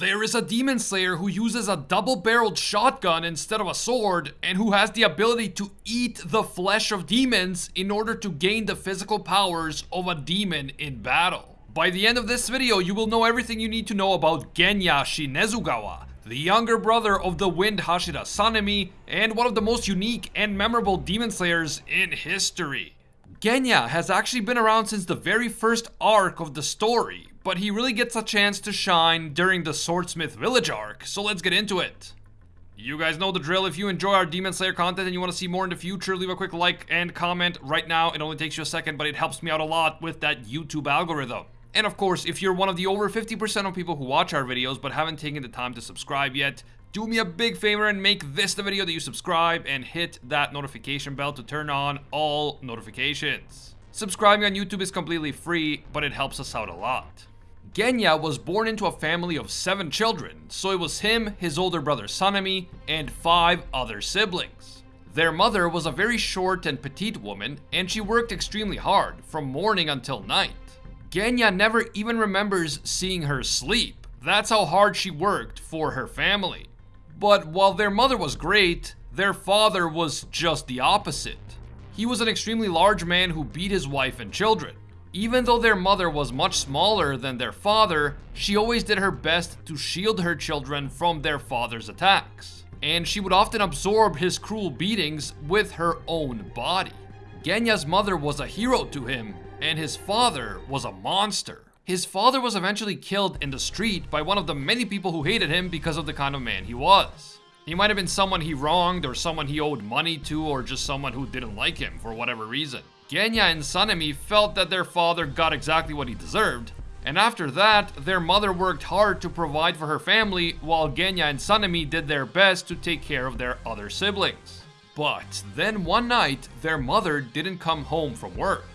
There is a demon slayer who uses a double barreled shotgun instead of a sword, and who has the ability to eat the flesh of demons in order to gain the physical powers of a demon in battle. By the end of this video, you will know everything you need to know about Genya Shinazugawa, the younger brother of the Wind Hashira Sanemi, and one of the most unique and memorable demon slayers in history. Genya has actually been around since the very first arc of the story, but he really gets a chance to shine during the Swordsmith Village arc, so let's get into it. You guys know the drill. If you enjoy our Demon Slayer content and you want to see more in the future, leave a quick like and comment right now. It only takes you a second, but it helps me out a lot with that YouTube algorithm. And of course, if you're one of the over 50% of people who watch our videos but haven't taken the time to subscribe yet, do me a big favor and make this the video that you subscribe and hit that notification bell to turn on all notifications. Subscribing on YouTube is completely free, but it helps us out a lot. Genya was born into a family of seven children, so it was him, his older brother Sanemi, and five other siblings. Their mother was a very short and petite woman, and she worked extremely hard, from morning until night. Genya never even remembers seeing her sleep. That's how hard she worked for her family. But while their mother was great, their father was just the opposite. He was an extremely large man who beat his wife and children. Even though their mother was much smaller than their father, she always did her best to shield her children from their father's attacks. And she would often absorb his cruel beatings with her own body. Genya's mother was a hero to him, and his father was a monster. His father was eventually killed in the street by one of the many people who hated him because of the kind of man he was. He might have been someone he wronged, or someone he owed money to, or just someone who didn't like him for whatever reason. Genya and Sanemi felt that their father got exactly what he deserved, and after that, their mother worked hard to provide for her family while Genya and Sanemi did their best to take care of their other siblings. But then one night, their mother didn't come home from work.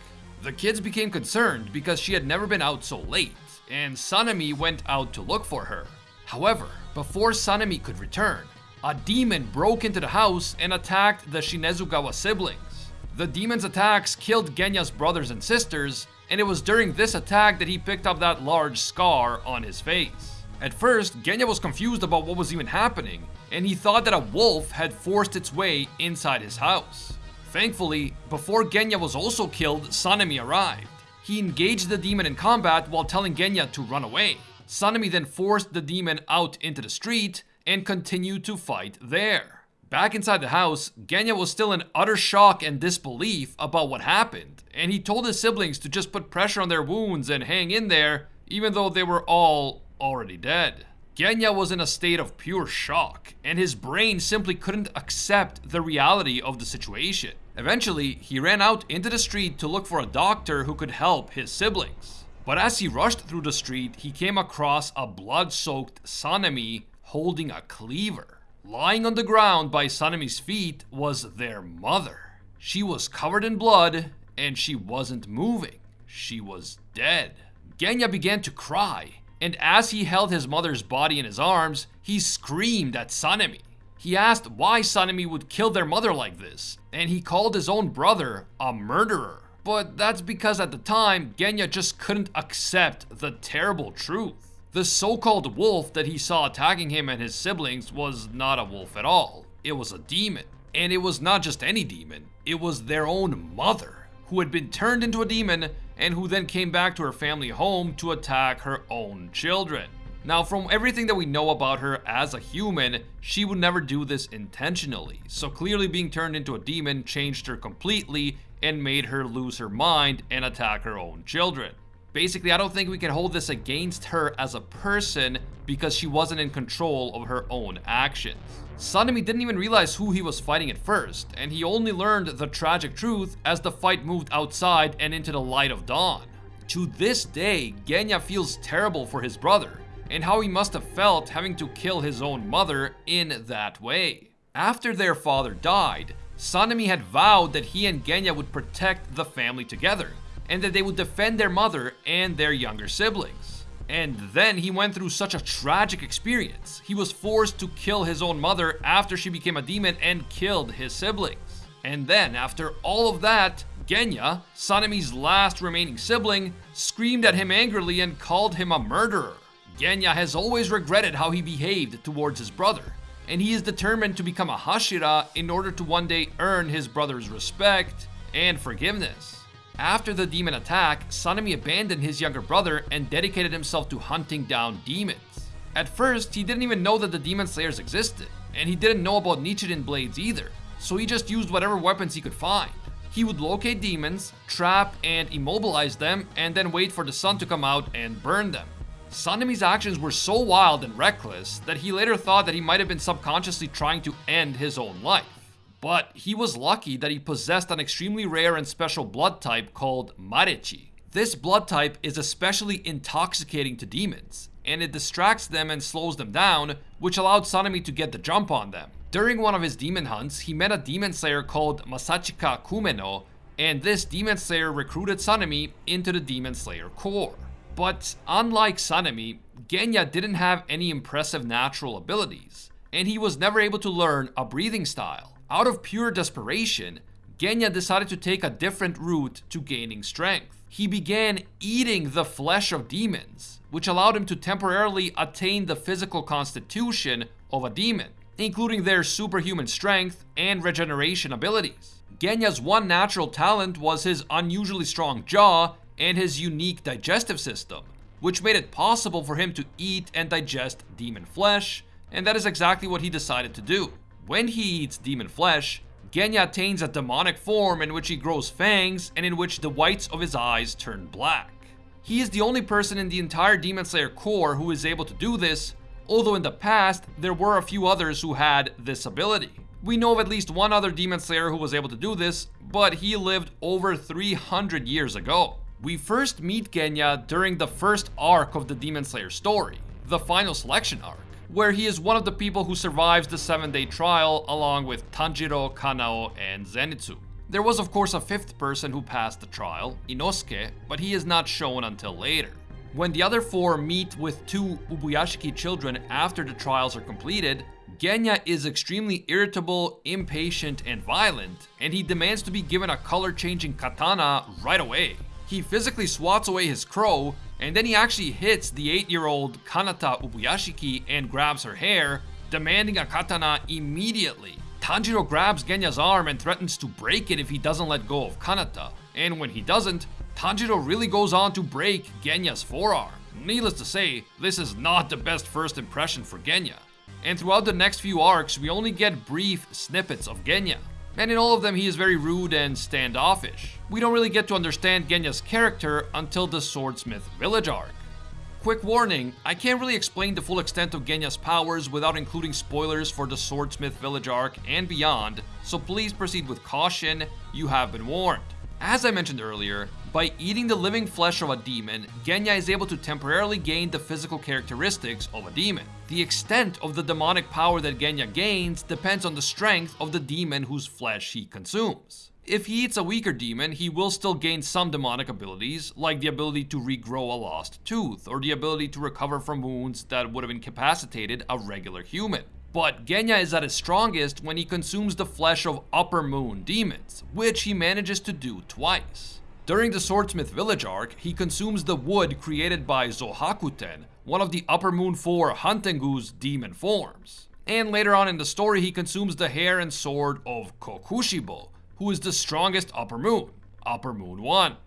The kids became concerned because she had never been out so late, and Sanemi went out to look for her. However, before Sanemi could return, a demon broke into the house and attacked the Shinazugawa siblings. The demon's attacks killed Genya's brothers and sisters, and it was during this attack that he picked up that large scar on his face. At first, Genya was confused about what was even happening, and he thought that a wolf had forced its way inside his house. Thankfully, before Genya was also killed, Sanemi arrived. He engaged the demon in combat while telling Genya to run away. Sanemi then forced the demon out into the street and continued to fight there. Back inside the house, Genya was still in utter shock and disbelief about what happened, and he told his siblings to just put pressure on their wounds and hang in there, even though they were all already dead. Genya was in a state of pure shock, and his brain simply couldn't accept the reality of the situation. Eventually, he ran out into the street to look for a doctor who could help his siblings. But as he rushed through the street, he came across a blood-soaked Sanemi holding a cleaver. Lying on the ground by Sanemi's feet was their mother. She was covered in blood and she wasn't moving. She was dead. Genya began to cry, and as he held his mother's body in his arms, he screamed at Sanemi. He asked why Sanemi would kill their mother like this, and he called his own brother a murderer. But that's because at the time, Genya just couldn't accept the terrible truth. The so-called wolf that he saw attacking him and his siblings was not a wolf at all. It was a demon. And it was not just any demon, it was their own mother, who had been turned into a demon and who then came back to her family home to attack her own children. Now, from everything that we know about her as a human, she would never do this intentionally, so clearly being turned into a demon changed her completely and made her lose her mind and attack her own children. Basically, I don't think we can hold this against her as a person because she wasn't in control of her own actions. Sanemi didn't even realize who he was fighting at first, and he only learned the tragic truth as the fight moved outside and into the light of dawn. To this day, Genya feels terrible for his brother, and how he must have felt having to kill his own mother in that way. After their father died, Sanemi had vowed that he and Genya would protect the family together, and that they would defend their mother and their younger siblings. And then he went through such a tragic experience. He was forced to kill his own mother after she became a demon and killed his siblings. And then, after all of that, Genya, Sanemi's last remaining sibling, screamed at him angrily and called him a murderer. Genya has always regretted how he behaved towards his brother, and he is determined to become a Hashira in order to one day earn his brother's respect and forgiveness. After the demon attack, Sanemi abandoned his younger brother and dedicated himself to hunting down demons. At first, he didn't even know that the demon slayers existed, and he didn't know about Nichirin blades either, so he just used whatever weapons he could find. He would locate demons, trap and immobilize them, and then wait for the sun to come out and burn them. Sanemi's actions were so wild and reckless that he later thought that he might have been subconsciously trying to end his own life. But he was lucky that he possessed an extremely rare and special blood type called Marechi. This blood type is especially intoxicating to demons, and it distracts them and slows them down, which allowed Sanemi to get the jump on them. During one of his demon hunts, he met a demon slayer called Masachika Kumeno, and this demon slayer recruited Sanemi into the demon slayer corps. But unlike Sanemi, Genya didn't have any impressive natural abilities, and he was never able to learn a breathing style. Out of pure desperation, Genya decided to take a different route to gaining strength. He began eating the flesh of demons, which allowed him to temporarily attain the physical constitution of a demon, including their superhuman strength and regeneration abilities. Genya's one natural talent was his unusually strong jaw and his unique digestive system, which made it possible for him to eat and digest demon flesh, and that is exactly what he decided to do. When he eats demon flesh, Genya attains a demonic form in which he grows fangs and in which the whites of his eyes turn black. He is the only person in the entire Demon Slayer Corps who is able to do this, although in the past, there were a few others who had this ability. We know of at least one other Demon Slayer who was able to do this, but he lived over 300 years ago. We first meet Genya during the first arc of the Demon Slayer story, the final selection arc, where he is one of the people who survives the 7-day trial along with Tanjiro, Kanao, and Zenitsu. There was of course a fifth person who passed the trial, Inosuke, but he is not shown until later. When the other four meet with two Ubuyashiki children after the trials are completed, Genya is extremely irritable, impatient, and violent, and he demands to be given a color-changing katana right away. He physically swats away his crow, and then he actually hits the 8-year-old Kanata Ubuyashiki and grabs her hair, demanding a katana immediately. Tanjiro grabs Genya's arm and threatens to break it if he doesn't let go of Kanata, and when he doesn't, Tanjiro really goes on to break Genya's forearm. Needless to say, this is not the best first impression for Genya. And throughout the next few arcs, we only get brief snippets of Genya and in all of them he is very rude and standoffish. We don't really get to understand Genya's character until the Swordsmith Village arc. Quick warning, I can't really explain the full extent of Genya's powers without including spoilers for the Swordsmith Village arc and beyond, so please proceed with caution, you have been warned. As I mentioned earlier, by eating the living flesh of a demon, Genya is able to temporarily gain the physical characteristics of a demon. The extent of the demonic power that Genya gains depends on the strength of the demon whose flesh he consumes. If he eats a weaker demon, he will still gain some demonic abilities, like the ability to regrow a lost tooth, or the ability to recover from wounds that would have incapacitated a regular human. But Genya is at his strongest when he consumes the flesh of Upper Moon demons, which he manages to do twice. During the Swordsmith Village arc, he consumes the wood created by Zohakuten, one of the Upper Moon 4 Hantengu's demon forms. And later on in the story, he consumes the hair and sword of Kokushibo, who is the strongest Upper Moon, Upper Moon 1.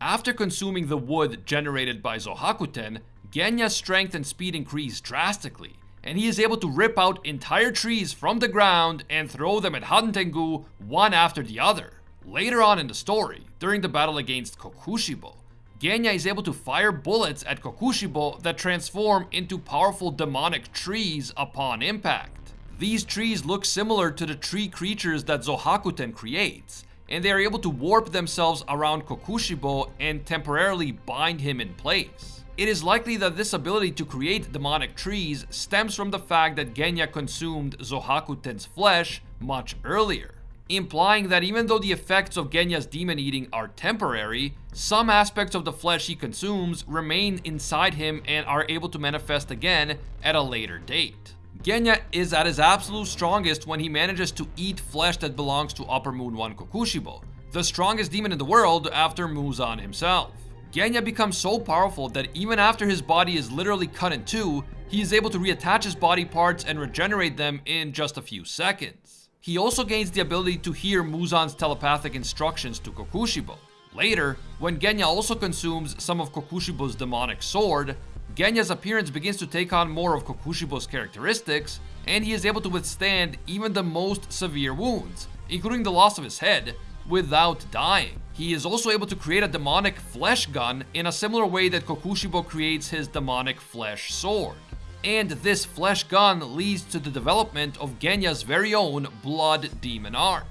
After consuming the wood generated by Zohakuten, Genya's strength and speed increase drastically, and he is able to rip out entire trees from the ground and throw them at Hantengu one after the other. Later on in the story, during the battle against Kokushibo, Genya is able to fire bullets at Kokushibo that transform into powerful demonic trees upon impact. These trees look similar to the tree creatures that Zohakuten creates, and they are able to warp themselves around Kokushibo and temporarily bind him in place. It is likely that this ability to create demonic trees stems from the fact that Genya consumed Zohakuten's flesh much earlier, implying that even though the effects of Genya's demon eating are temporary, some aspects of the flesh he consumes remain inside him and are able to manifest again at a later date. Genya is at his absolute strongest when he manages to eat flesh that belongs to Upper Moon 1 Kokushibo, the strongest demon in the world after Muzan himself. Genya becomes so powerful that even after his body is literally cut in two, he is able to reattach his body parts and regenerate them in just a few seconds. He also gains the ability to hear Muzan's telepathic instructions to Kokushibo. Later, when Genya also consumes some of Kokushibo's demonic sword, Genya's appearance begins to take on more of Kokushibo's characteristics, and he is able to withstand even the most severe wounds, including the loss of his head, without dying. He is also able to create a demonic flesh gun in a similar way that Kokushibo creates his demonic flesh sword. And this flesh gun leads to the development of Genya's very own blood demon art.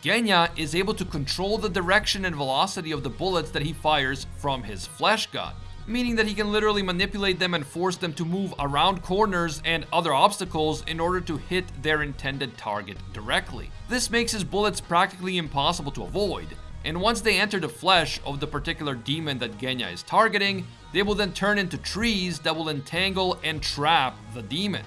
Genya is able to control the direction and velocity of the bullets that he fires from his flesh gun, meaning that he can literally manipulate them and force them to move around corners and other obstacles in order to hit their intended target directly. This makes his bullets practically impossible to avoid, and once they enter the flesh of the particular demon that Genya is targeting, they will then turn into trees that will entangle and trap the demon.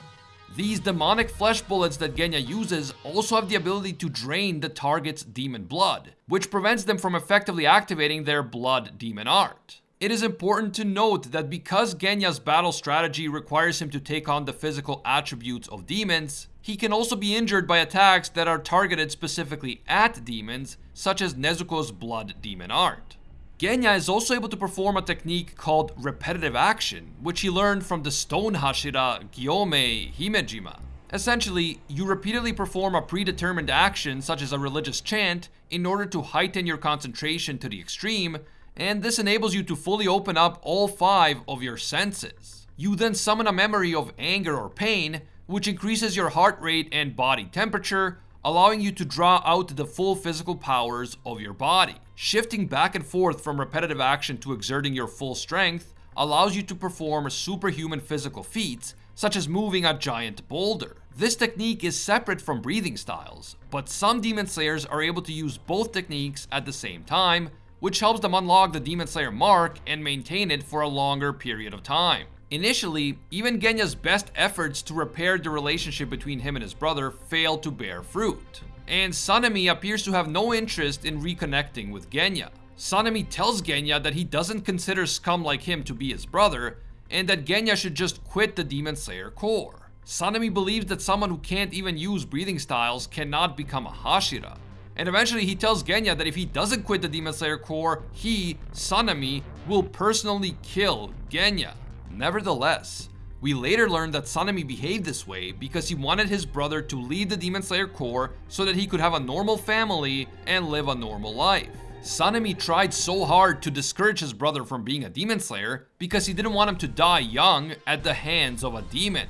These demonic flesh bullets that Genya uses also have the ability to drain the target's demon blood, which prevents them from effectively activating their blood demon art. It is important to note that because Genya's battle strategy requires him to take on the physical attributes of demons, he can also be injured by attacks that are targeted specifically at demons, such as Nezuko's blood demon art. Genya is also able to perform a technique called repetitive action, which he learned from the stone Hashira Gyomei Himejima. Essentially, you repeatedly perform a predetermined action such as a religious chant in order to heighten your concentration to the extreme, and this enables you to fully open up all five of your senses. You then summon a memory of anger or pain, which increases your heart rate and body temperature, allowing you to draw out the full physical powers of your body. Shifting back and forth from repetitive action to exerting your full strength allows you to perform superhuman physical feats, such as moving a giant boulder. This technique is separate from breathing styles, but some Demon Slayers are able to use both techniques at the same time, which helps them unlock the Demon Slayer mark and maintain it for a longer period of time. Initially, even Genya's best efforts to repair the relationship between him and his brother failed to bear fruit. And Sanemi appears to have no interest in reconnecting with Genya. Sanemi tells Genya that he doesn't consider scum like him to be his brother, and that Genya should just quit the Demon Slayer Corps. Sanemi believes that someone who can't even use breathing styles cannot become a Hashira. And eventually he tells Genya that if he doesn't quit the Demon Slayer Corps, he, Sanemi, will personally kill Genya. Nevertheless, we later learned that Sanemi behaved this way because he wanted his brother to leave the Demon Slayer Corps so that he could have a normal family and live a normal life. Sanemi tried so hard to discourage his brother from being a Demon Slayer because he didn't want him to die young at the hands of a demon.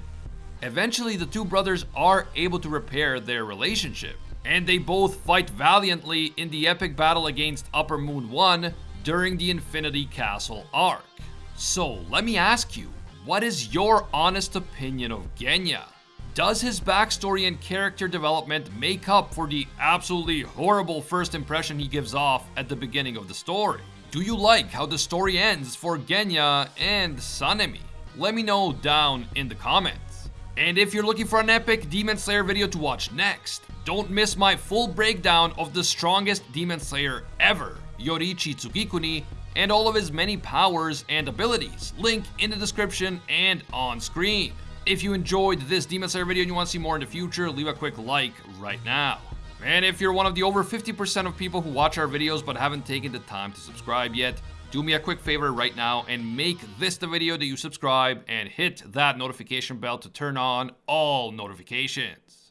Eventually, the two brothers are able to repair their relationship, and they both fight valiantly in the epic battle against Upper Moon 1 during the Infinity Castle arc. So let me ask you, what is your honest opinion of Genya? Does his backstory and character development make up for the absolutely horrible first impression he gives off at the beginning of the story? Do you like how the story ends for Genya and Sanemi? Let me know down in the comments. And if you're looking for an epic Demon Slayer video to watch next, don't miss my full breakdown of the strongest Demon Slayer ever, Yoriichi Tsugikuni, and all of his many powers and abilities. Link in the description and on screen. If you enjoyed this Demon Slayer video and you want to see more in the future, leave a quick like right now. And if you're one of the over 50% of people who watch our videos but haven't taken the time to subscribe yet, do me a quick favor right now and make this the video that you subscribe and hit that notification bell to turn on all notifications.